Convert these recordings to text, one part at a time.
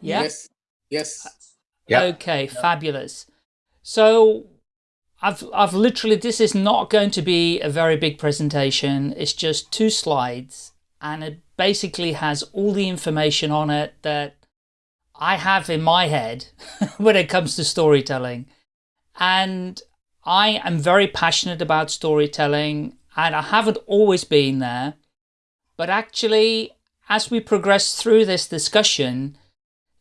Yeah. Yes. Yes. Yeah. Okay, fabulous. So I've I've literally this is not going to be a very big presentation. It's just two slides and it basically has all the information on it that I have in my head when it comes to storytelling. And I am very passionate about storytelling and I haven't always been there. But actually, as we progress through this discussion,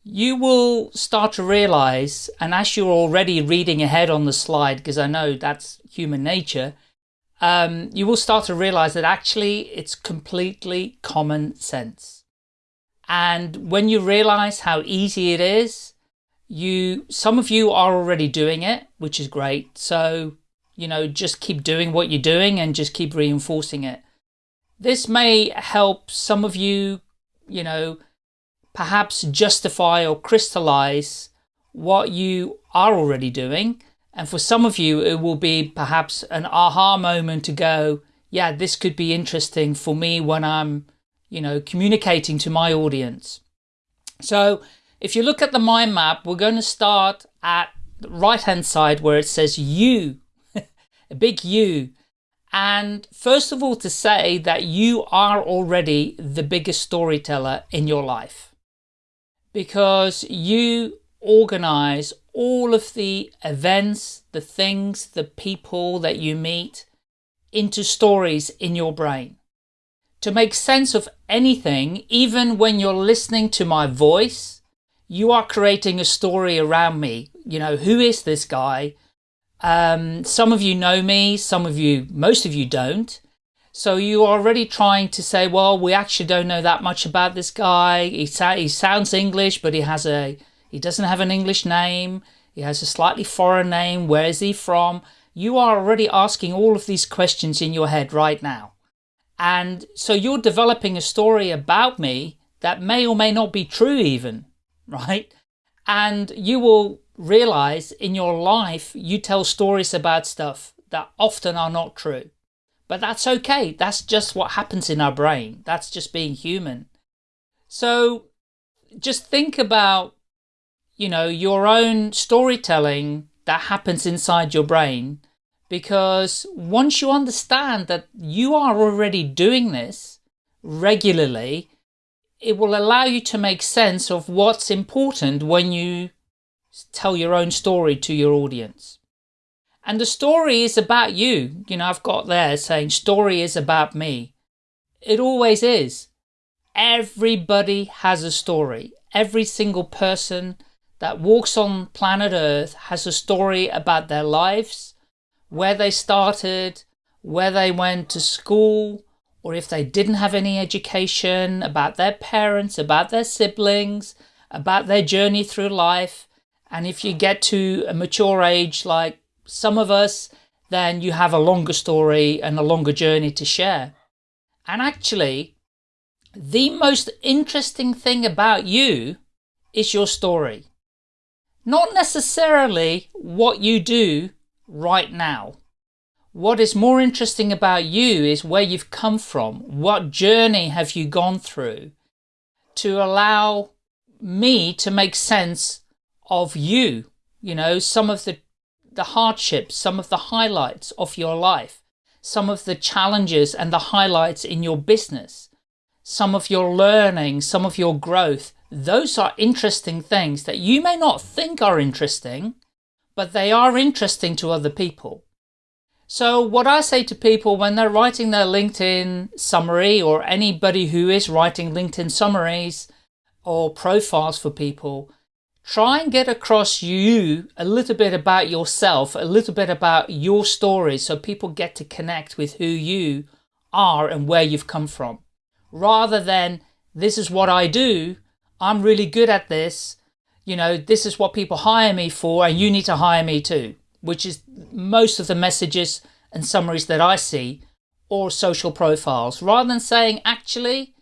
you will start to realize, and as you're already reading ahead on the slide, because I know that's human nature, um, you will start to realize that actually it's completely common sense. And when you realize how easy it is, you, some of you are already doing it, which is great. So, you know, just keep doing what you're doing and just keep reinforcing it. This may help some of you, you know, perhaps justify or crystallize what you are already doing. And for some of you, it will be perhaps an aha moment to go, yeah, this could be interesting for me when I'm, you know, communicating to my audience. So if you look at the mind map, we're going to start at the right hand side where it says you, a big U. And first of all, to say that you are already the biggest storyteller in your life because you organize all of the events, the things, the people that you meet into stories in your brain. To make sense of anything, even when you're listening to my voice, you are creating a story around me. You know, who is this guy? Um, some of you know me, some of you, most of you don't. So you're already trying to say, well, we actually don't know that much about this guy. He, he sounds English, but he has a, he doesn't have an English name. He has a slightly foreign name. Where is he from? You are already asking all of these questions in your head right now. And so you're developing a story about me that may or may not be true even, right? And you will realize in your life, you tell stories about stuff that often are not true. But that's okay. That's just what happens in our brain. That's just being human. So just think about, you know, your own storytelling that happens inside your brain. Because once you understand that you are already doing this regularly, it will allow you to make sense of what's important when you tell your own story to your audience. And the story is about you. You know, I've got there saying story is about me. It always is. Everybody has a story. Every single person that walks on planet Earth has a story about their lives, where they started, where they went to school, or if they didn't have any education, about their parents, about their siblings, about their journey through life. And if you get to a mature age like some of us, then you have a longer story and a longer journey to share. And actually, the most interesting thing about you is your story. Not necessarily what you do right now. What is more interesting about you is where you've come from. What journey have you gone through to allow me to make sense of you? You know, some of the the hardships, some of the highlights of your life, some of the challenges and the highlights in your business, some of your learning, some of your growth. Those are interesting things that you may not think are interesting, but they are interesting to other people. So what I say to people when they're writing their LinkedIn summary or anybody who is writing LinkedIn summaries or profiles for people, try and get across you a little bit about yourself, a little bit about your story so people get to connect with who you are and where you've come from. Rather than, this is what I do, I'm really good at this, you know, this is what people hire me for and you need to hire me too, which is most of the messages and summaries that I see or social profiles, rather than saying, actually,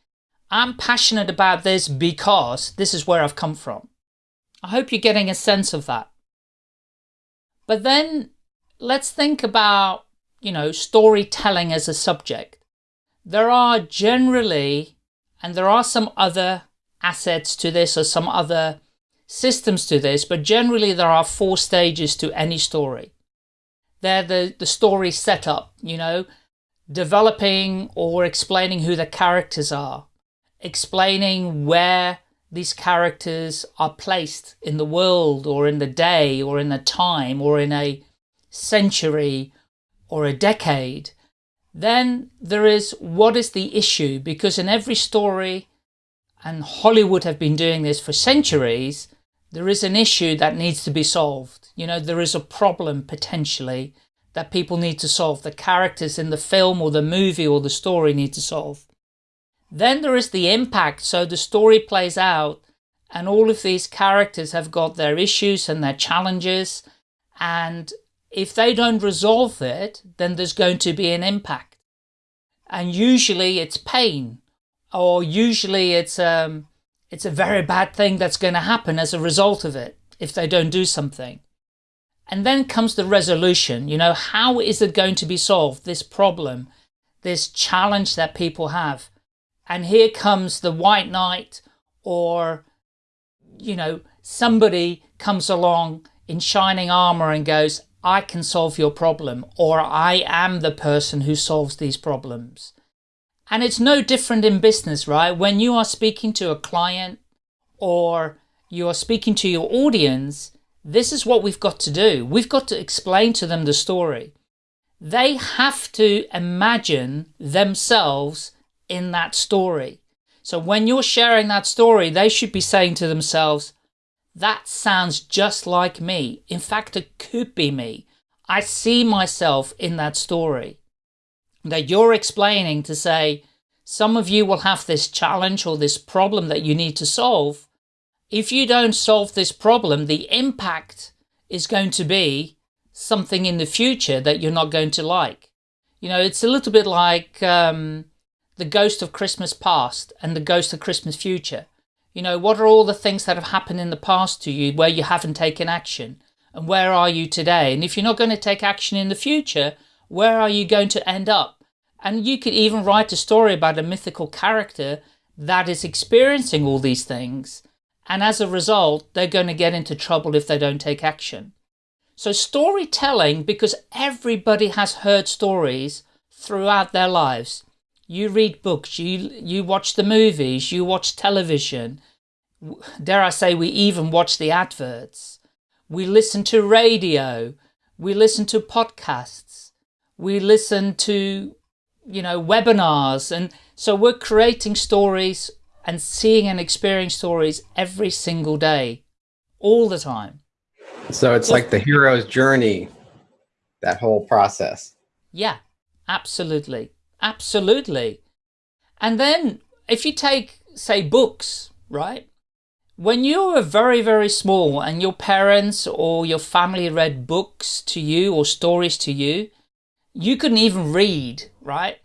I'm passionate about this because this is where I've come from. I hope you're getting a sense of that. But then let's think about, you know, storytelling as a subject. There are generally, and there are some other assets to this or some other systems to this, but generally there are four stages to any story. They're the, the story setup, you know, developing or explaining who the characters are, explaining where these characters are placed in the world or in the day or in a time or in a century or a decade, then there is what is the issue? Because in every story, and Hollywood have been doing this for centuries, there is an issue that needs to be solved. You know, there is a problem potentially that people need to solve. The characters in the film or the movie or the story need to solve. Then there is the impact. So the story plays out and all of these characters have got their issues and their challenges. And if they don't resolve it, then there's going to be an impact. And usually it's pain or usually it's, um, it's a very bad thing that's going to happen as a result of it if they don't do something. And then comes the resolution, you know, how is it going to be solved, this problem, this challenge that people have? And here comes the white knight or, you know, somebody comes along in shining armor and goes, I can solve your problem, or I am the person who solves these problems. And it's no different in business, right? When you are speaking to a client or you are speaking to your audience, this is what we've got to do. We've got to explain to them the story. They have to imagine themselves in that story. So when you're sharing that story, they should be saying to themselves, that sounds just like me. In fact, it could be me. I see myself in that story. That you're explaining to say, some of you will have this challenge or this problem that you need to solve. If you don't solve this problem, the impact is going to be something in the future that you're not going to like. You know, it's a little bit like um, the ghost of Christmas past and the ghost of Christmas future. You know, what are all the things that have happened in the past to you where you haven't taken action? And where are you today? And if you're not going to take action in the future, where are you going to end up? And you could even write a story about a mythical character that is experiencing all these things. And as a result, they're going to get into trouble if they don't take action. So storytelling, because everybody has heard stories throughout their lives. You read books, you, you watch the movies, you watch television. Dare I say, we even watch the adverts. We listen to radio. We listen to podcasts. We listen to, you know, webinars. And so we're creating stories and seeing and experiencing stories every single day, all the time. So it's like the hero's journey, that whole process. Yeah, absolutely. Absolutely. And then if you take, say, books, right? When you were very, very small and your parents or your family read books to you or stories to you, you couldn't even read, right?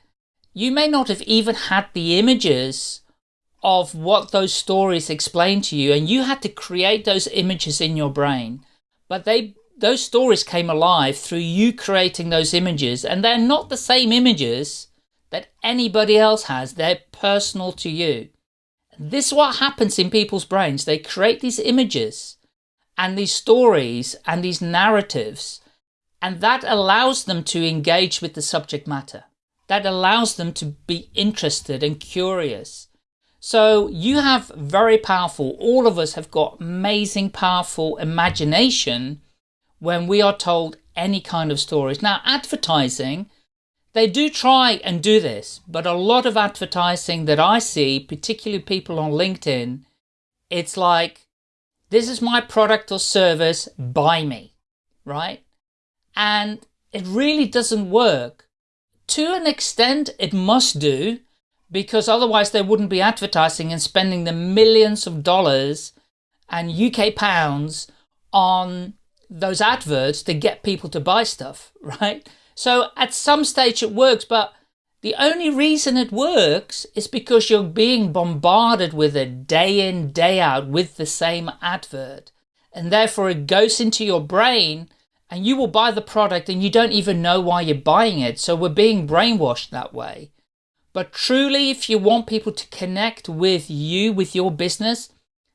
You may not have even had the images of what those stories explained to you and you had to create those images in your brain. But they those stories came alive through you creating those images and they're not the same images that anybody else has. They're personal to you. This is what happens in people's brains. They create these images and these stories and these narratives, and that allows them to engage with the subject matter. That allows them to be interested and curious. So you have very powerful, all of us have got amazing, powerful imagination when we are told any kind of stories. Now, advertising they do try and do this, but a lot of advertising that I see, particularly people on LinkedIn, it's like, this is my product or service, buy me, right? And it really doesn't work. To an extent, it must do, because otherwise they wouldn't be advertising and spending the millions of dollars and UK pounds on those adverts to get people to buy stuff, right? So at some stage it works, but the only reason it works is because you're being bombarded with it day in, day out with the same advert. And therefore it goes into your brain and you will buy the product and you don't even know why you're buying it. So we're being brainwashed that way. But truly, if you want people to connect with you, with your business,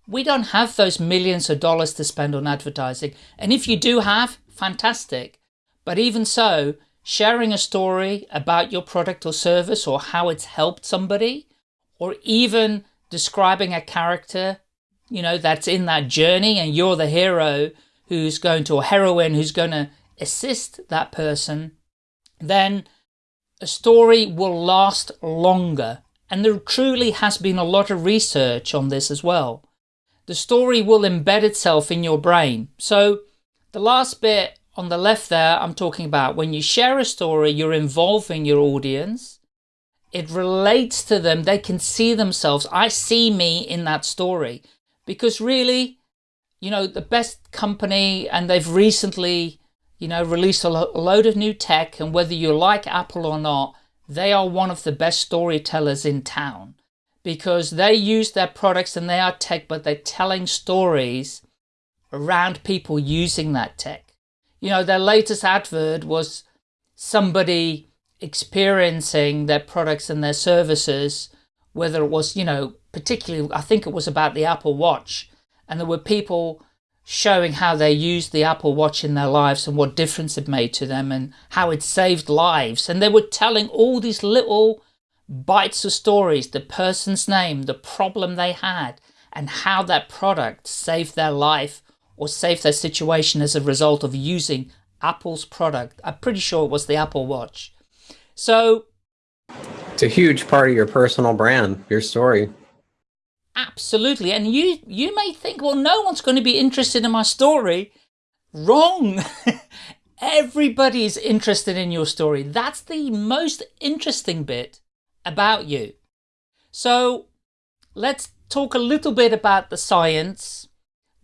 we don't have those millions of dollars to spend on advertising. And if you do have, fantastic. But even so, sharing a story about your product or service or how it's helped somebody, or even describing a character, you know, that's in that journey and you're the hero who's going to, or heroine who's going to assist that person, then a story will last longer. And there truly has been a lot of research on this as well. The story will embed itself in your brain. So the last bit on the left there, I'm talking about when you share a story, you're involving your audience. It relates to them. They can see themselves. I see me in that story because really, you know, the best company and they've recently you know, released a, lo a load of new tech, and whether you like Apple or not, they are one of the best storytellers in town because they use their products and they are tech, but they're telling stories around people using that tech. You know, their latest advert was somebody experiencing their products and their services, whether it was, you know, particularly, I think it was about the Apple Watch, and there were people showing how they used the Apple Watch in their lives and what difference it made to them and how it saved lives. And they were telling all these little bites of stories, the person's name, the problem they had, and how that product saved their life or saved their situation as a result of using Apple's product. I'm pretty sure it was the Apple Watch. So it's a huge part of your personal brand, your story. Absolutely. And you, you may think, well, no one's going to be interested in my story. Wrong. Everybody is interested in your story. That's the most interesting bit about you. So let's talk a little bit about the science,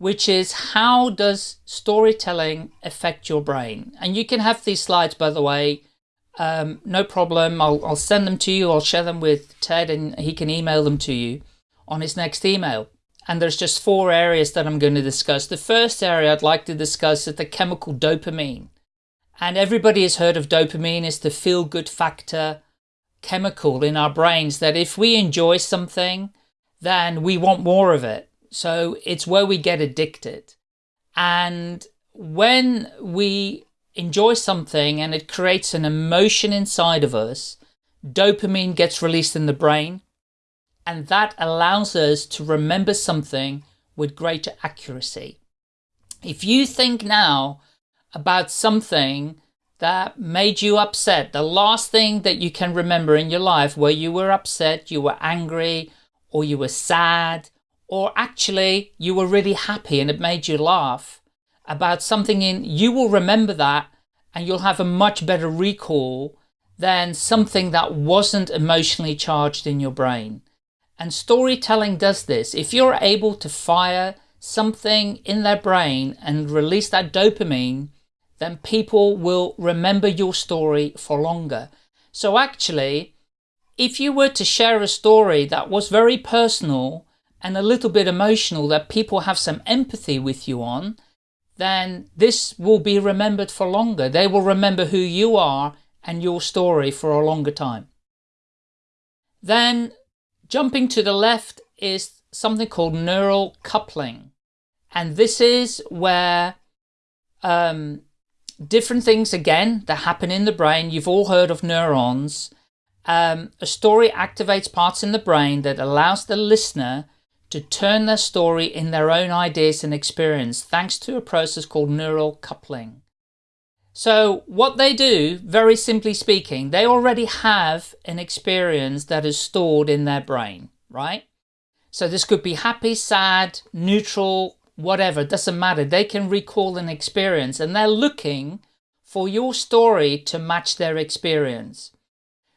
which is how does storytelling affect your brain? And you can have these slides, by the way, um, no problem. I'll, I'll send them to you. I'll share them with Ted and he can email them to you on his next email. And there's just four areas that I'm going to discuss. The first area I'd like to discuss is the chemical dopamine. And everybody has heard of dopamine is the feel-good factor chemical in our brains that if we enjoy something, then we want more of it. So it's where we get addicted. And when we enjoy something and it creates an emotion inside of us, dopamine gets released in the brain and that allows us to remember something with greater accuracy. If you think now about something that made you upset, the last thing that you can remember in your life where you were upset, you were angry, or you were sad, or actually you were really happy and it made you laugh about something in, you will remember that and you'll have a much better recall than something that wasn't emotionally charged in your brain. And storytelling does this. If you're able to fire something in their brain and release that dopamine, then people will remember your story for longer. So actually, if you were to share a story that was very personal and a little bit emotional that people have some empathy with you on, then this will be remembered for longer. They will remember who you are and your story for a longer time. Then Jumping to the left is something called neural coupling. And this is where um, different things, again, that happen in the brain. You've all heard of neurons. Um, a story activates parts in the brain that allows the listener to turn their story in their own ideas and experience thanks to a process called neural coupling. So what they do, very simply speaking, they already have an experience that is stored in their brain, right? So this could be happy, sad, neutral, whatever, doesn't matter. They can recall an experience and they're looking for your story to match their experience.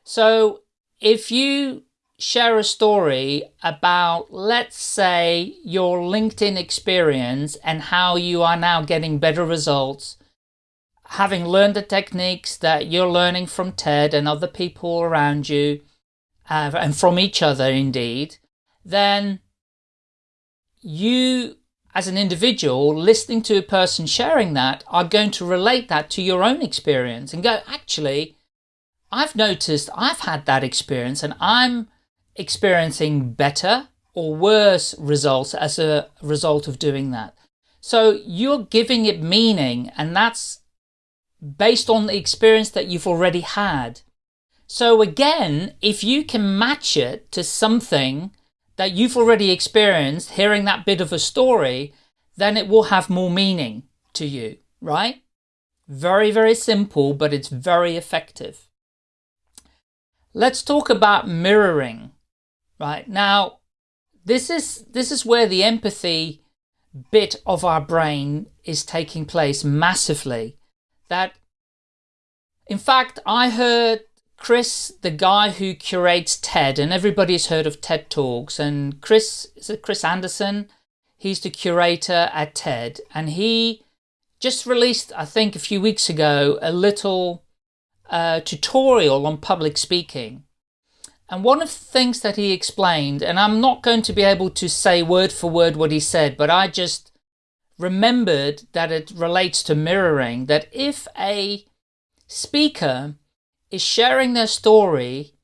So if you share a story about, let's say, your LinkedIn experience and how you are now getting better results having learned the techniques that you're learning from Ted and other people around you, uh, and from each other indeed, then you as an individual listening to a person sharing that are going to relate that to your own experience and go, actually, I've noticed I've had that experience and I'm experiencing better or worse results as a result of doing that. So you're giving it meaning and that's based on the experience that you've already had. So again, if you can match it to something that you've already experienced, hearing that bit of a story, then it will have more meaning to you, right? Very, very simple, but it's very effective. Let's talk about mirroring, right? Now, this is, this is where the empathy bit of our brain is taking place massively. That, in fact, I heard Chris, the guy who curates TED, and everybody's heard of TED Talks, and Chris, is it Chris Anderson? He's the curator at TED, and he just released, I think a few weeks ago, a little uh, tutorial on public speaking. And one of the things that he explained, and I'm not going to be able to say word for word what he said, but I just remembered that it relates to mirroring, that if a speaker is sharing their story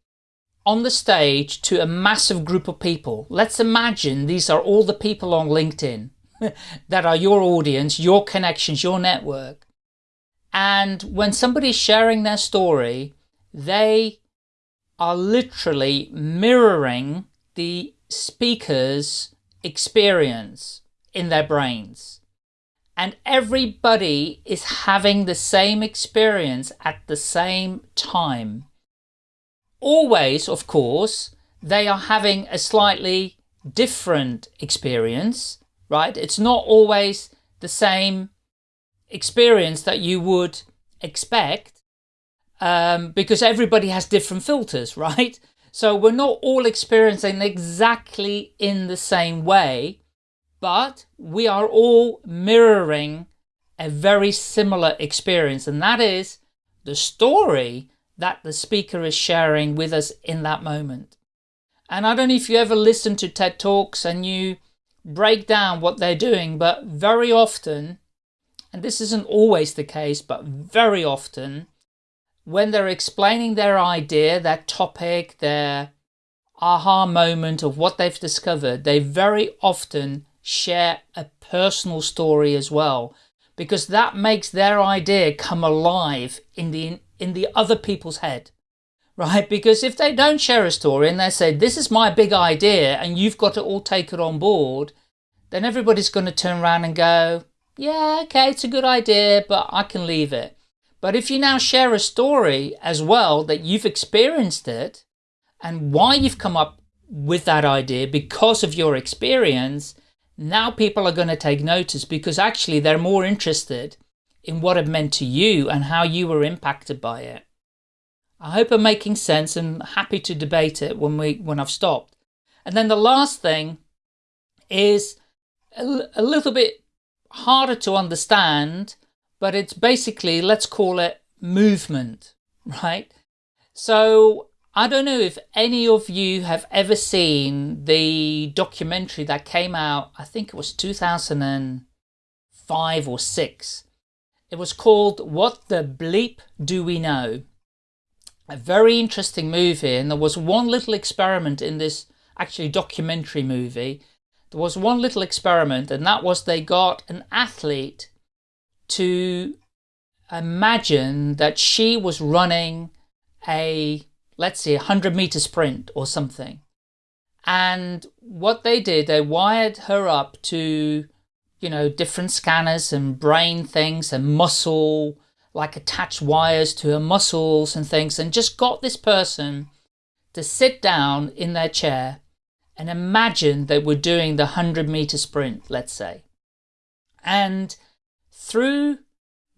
on the stage to a massive group of people. Let's imagine these are all the people on LinkedIn that are your audience, your connections, your network. And when somebody's sharing their story, they are literally mirroring the speaker's experience in their brains and everybody is having the same experience at the same time. Always, of course, they are having a slightly different experience, right? It's not always the same experience that you would expect um, because everybody has different filters, right? So we're not all experiencing exactly in the same way, but we are all mirroring a very similar experience, and that is the story that the speaker is sharing with us in that moment. And I don't know if you ever listen to TED Talks and you break down what they're doing, but very often, and this isn't always the case, but very often, when they're explaining their idea, their topic, their aha moment of what they've discovered, they very often share a personal story as well because that makes their idea come alive in the in the other people's head right? Because if they don't share a story and they say this is my big idea and you've got to all take it on board then everybody's going to turn around and go yeah okay it's a good idea but I can leave it but if you now share a story as well that you've experienced it and why you've come up with that idea because of your experience now people are going to take notice because actually they're more interested in what it meant to you and how you were impacted by it. I hope I'm making sense and happy to debate it when we when I've stopped. And then the last thing is a, a little bit harder to understand, but it's basically, let's call it movement, right? So I don't know if any of you have ever seen the documentary that came out, I think it was 2005 or 6. It was called What the Bleep Do We Know? A very interesting movie and there was one little experiment in this actually documentary movie. There was one little experiment and that was they got an athlete to imagine that she was running a let's say, a 100 meter sprint or something. And what they did, they wired her up to, you know, different scanners and brain things and muscle, like attached wires to her muscles and things, and just got this person to sit down in their chair and imagine they were doing the 100 meter sprint, let's say. And through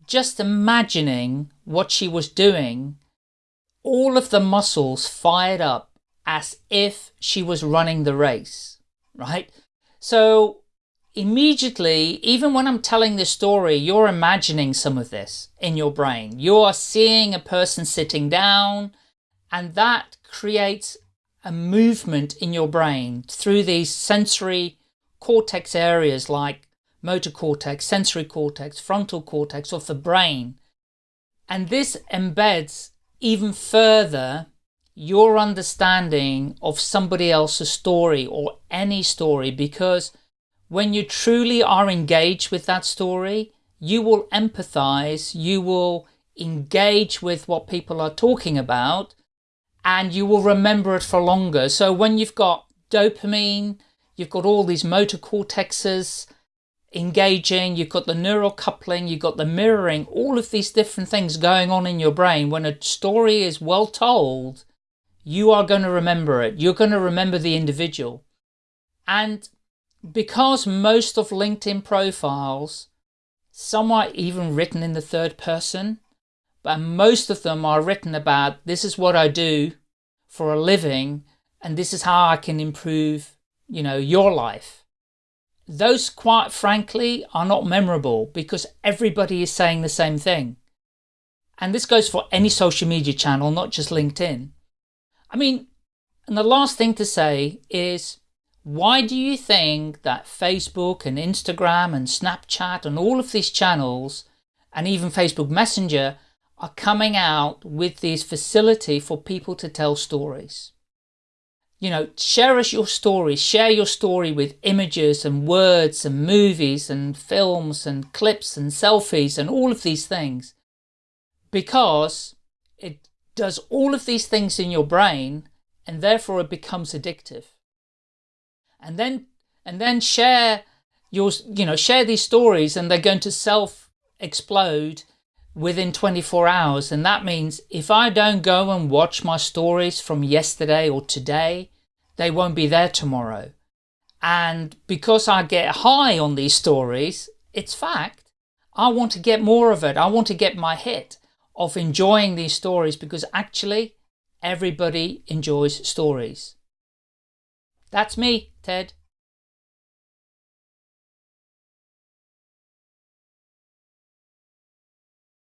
just imagining what she was doing, all of the muscles fired up as if she was running the race, right? So immediately, even when I'm telling this story, you're imagining some of this in your brain. You are seeing a person sitting down and that creates a movement in your brain through these sensory cortex areas like motor cortex, sensory cortex, frontal cortex of the brain. And this embeds even further your understanding of somebody else's story or any story because when you truly are engaged with that story, you will empathize, you will engage with what people are talking about, and you will remember it for longer. So when you've got dopamine, you've got all these motor cortexes engaging, you've got the neural coupling, you've got the mirroring, all of these different things going on in your brain. When a story is well told, you are going to remember it. You're going to remember the individual. And because most of LinkedIn profiles, some are even written in the third person, but most of them are written about this is what I do for a living and this is how I can improve, you know, your life. Those, quite frankly, are not memorable because everybody is saying the same thing. And this goes for any social media channel, not just LinkedIn. I mean, and the last thing to say is, why do you think that Facebook and Instagram and Snapchat and all of these channels and even Facebook Messenger are coming out with this facility for people to tell stories? You know, share us your story, share your story with images and words and movies and films and clips and selfies and all of these things because it does all of these things in your brain and therefore it becomes addictive. And then, and then share your, you know, share these stories and they're going to self explode within 24 hours. And that means if I don't go and watch my stories from yesterday or today, they won't be there tomorrow. And because I get high on these stories, it's fact, I want to get more of it. I want to get my hit of enjoying these stories because actually everybody enjoys stories. That's me, Ted.